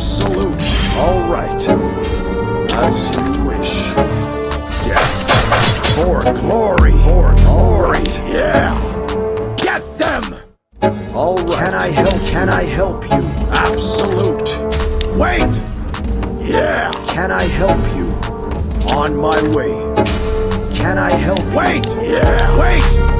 Absolute. All right. As you wish. Death. For glory. For glory. Yeah. Get them! All right. Can I help? Can I help you? Absolute. Wait! Yeah. Can I help you? On my way. Can I help? Wait! Yeah. Wait!